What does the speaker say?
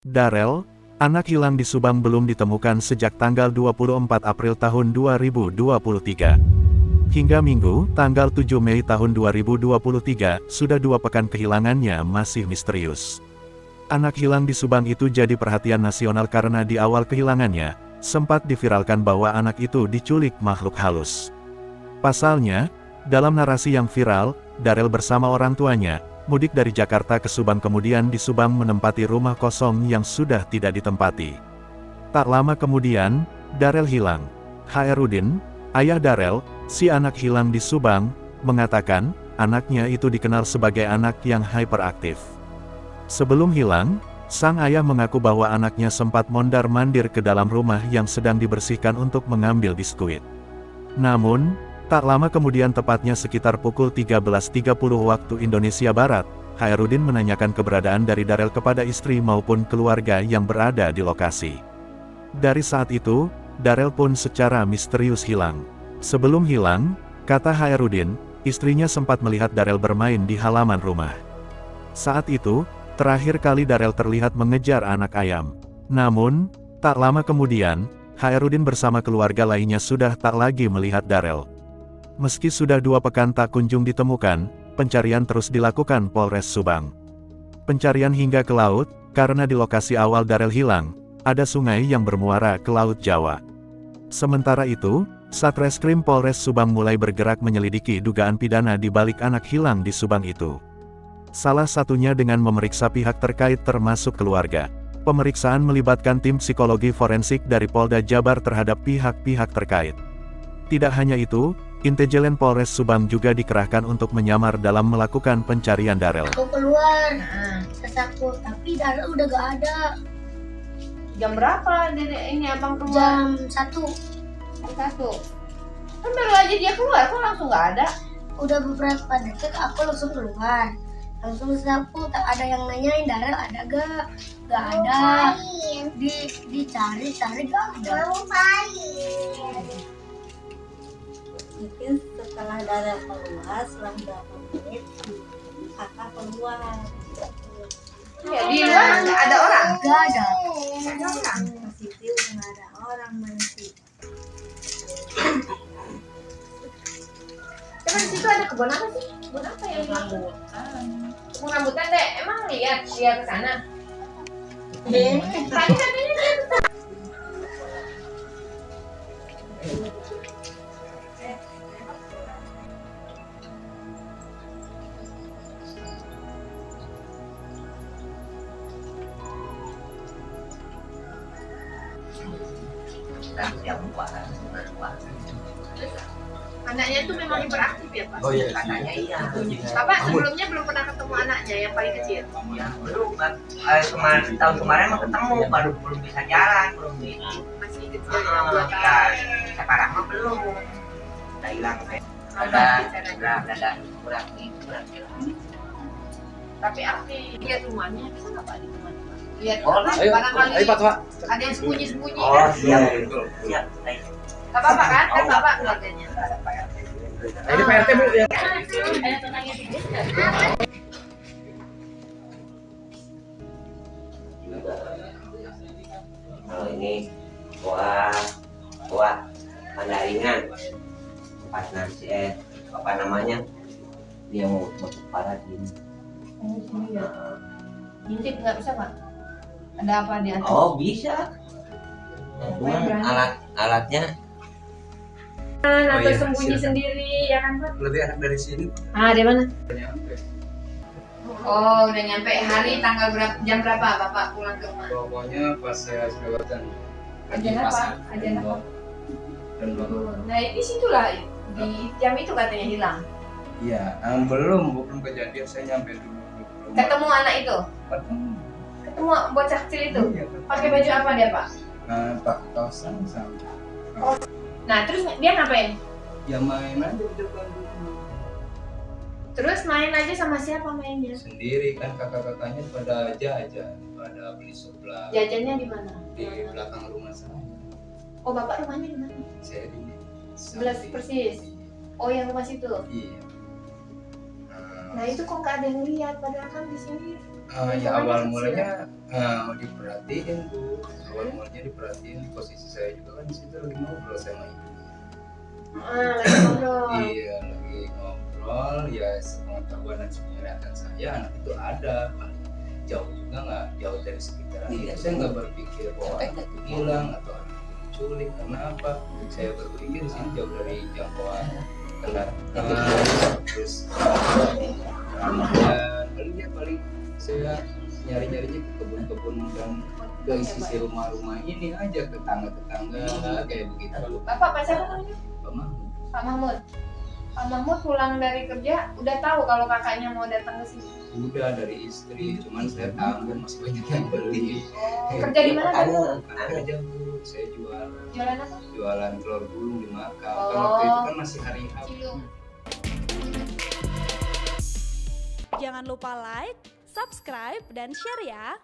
Darel, anak hilang di Subang belum ditemukan sejak tanggal 24 April tahun 2023. Hingga Minggu, tanggal 7 Mei tahun 2023, sudah dua pekan kehilangannya masih misterius. Anak hilang di Subang itu jadi perhatian nasional karena di awal kehilangannya, sempat diviralkan bahwa anak itu diculik makhluk halus. Pasalnya, dalam narasi yang viral, Darel bersama orang tuanya, mudik dari Jakarta ke Subang kemudian di Subang menempati rumah kosong yang sudah tidak ditempati. Tak lama kemudian, Darel hilang. Hairudin, ayah Darel, si anak hilang di Subang, mengatakan, anaknya itu dikenal sebagai anak yang hyperaktif. Sebelum hilang, sang ayah mengaku bahwa anaknya sempat mondar-mandir ke dalam rumah yang sedang dibersihkan untuk mengambil biskuit. Namun, Tak lama kemudian tepatnya sekitar pukul 13.30 waktu Indonesia Barat, Hairudin menanyakan keberadaan dari Darel kepada istri maupun keluarga yang berada di lokasi. Dari saat itu, Darel pun secara misterius hilang. Sebelum hilang, kata Hairudin, istrinya sempat melihat Darel bermain di halaman rumah. Saat itu, terakhir kali Darel terlihat mengejar anak ayam. Namun, tak lama kemudian, Hairudin bersama keluarga lainnya sudah tak lagi melihat Darel. Meski sudah dua pekan tak kunjung ditemukan, pencarian terus dilakukan Polres Subang. Pencarian hingga ke laut, karena di lokasi awal Darel hilang, ada sungai yang bermuara ke Laut Jawa. Sementara itu, Satreskrim Polres Subang mulai bergerak menyelidiki dugaan pidana di balik anak hilang di Subang itu. Salah satunya dengan memeriksa pihak terkait termasuk keluarga. Pemeriksaan melibatkan tim psikologi forensik dari Polda Jabar terhadap pihak-pihak terkait. Tidak hanya itu, Intelijen Polres Subang juga dikerahkan untuk menyamar dalam melakukan pencarian Darel. Aku keluar, nah, aku, tapi Darel udah gak ada. Jam berapa dedek ini abang keluar? Jam satu. Jam satu. Kan baru aja dia keluar, kok langsung gak ada? Udah beberapa detik aku langsung keluar. Langsung sapu, tak ada yang nanyain Darel ada gak? Gak ada. Di dicari, cari gak ada. Mau mungkin setelah darah keluar selang berapa menit kakak keluar ya, di luar nggak ada orang. Nggak ada ada orang. Positif nggak ada orang masih Emang di situ ada kebun apa sih? Kebun apa yang rambutan? Kebun rambutan deh, emang lihat lihat ke sana. Eh, tadi katanya dia Anaknya itu memang hiperaktif ya Pak? Oh iya. Anaknya iya. Bapak sebelumnya belum pernah ketemu anaknya yang paling kecil? Ya, belum kan. Eh, kemarin, tahun kemarin mah ketemu, baru belum bisa jalan, belum itu. Masih kecil Ah, yang dua ya, tahun. sekarang mah belum. Udah hilang saya. Oh, Ada, bicaranya. udah, udah, udah, kurang nih, kurang Tapi aktif lihat rumahnya bisa nggak Pak di rumah? Lihat Oh? Ayo, barangkali ayo Pak Tua. ada yang sembunyi-sembunyi Oh, kan? siap, betul. siap. Ayo. Gak apa-apa kan? Kan. Bapak keluarganya. Nah, ini PRT Bu ya. Kalau ini buah buah mandaringan empat nasi eh apa namanya dia mau mau parahin Oh, sini ya. Ngintip nggak bisa Pak? Ada apa di atas? oh bisa cuman berani. alat alatnya atau iya, sembunyi siap. sendiri ya kan Pak? Lebih enak dari sini. Ah, di mana? Nyampe. Oh, udah nyampe hari tanggal berapa jam berapa Bapak pulang ke rumah? Pokoknya pas saya selewatan. Ajan apa? Ajan apa? Nah, di situlah di jam itu katanya hilang. Iya, ah, belum belum kejadian saya nyampe dulu. Ketemu anak itu? Ketemu. Ketemu bocah kecil itu? Iya. Pakai baju apa dia, Pak? Nah, tak kawasan sama. Nah, terus dia ngapain? Ya main aja di depan. Terus main aja sama siapa mainnya? Sendiri kan kakak-kakaknya pada jajan, pada beli sebelah Jajannya di mana? di belakang rumah saya. Oh, Bapak rumahnya di mana? Saya di Sebelah persis. Oh, yang rumah situ. Iya. Nah, itu kok nggak ada yang lihat padahal kan di sini Ah, ya awal mulanya ah, diperhatiin. Bu awal mulanya diperhatiin posisi saya juga kan di situ lagi ngobrol sama ibu Ah, lagi ngobrol. iya lagi ngobrol. Ya sepengetahuan dan sepenglihatan saya anak itu ada. Paling jauh juga nggak jauh dari sekitaran Iya. saya nggak berpikir bahwa anak itu hilang atau anak itu diculik karena apa saya berpikir di sini jauh dari jangkauan. Kendaraan terus dan paling ya paling saya nyari-nyarinya ke kebun-kebun dan ke sisi rumah-rumah ini aja ke tetangga-tetangga kayak begitu Bapak Pak siapa namanya? Pak Mahmud. Pak Mahmud. Pak Mahmud pulang dari kerja udah tahu kalau kakaknya mau datang ke sini. udah dari istri cuman saya tanggung masih banyak yang beli Oh, kerja di mana? Karena aja bu saya jual Jualan apa? jualan telur gulung di Makau kan Oh. waktu itu kan masih hari H. Jangan lupa like, subscribe, dan share ya.